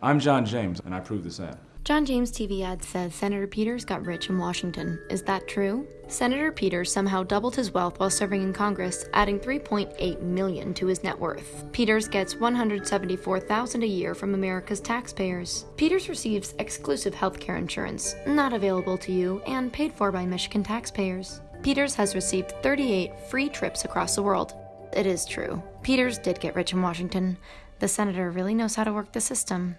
I'm John James, and I prove this ad. John James TV ad says Senator Peters got rich in Washington. Is that true? Senator Peters somehow doubled his wealth while serving in Congress, adding 3.8 million to his net worth. Peters gets 174,000 a year from America's taxpayers. Peters receives exclusive health care insurance, not available to you and paid for by Michigan taxpayers. Peters has received 38 free trips across the world. It is true. Peters did get rich in Washington. The senator really knows how to work the system.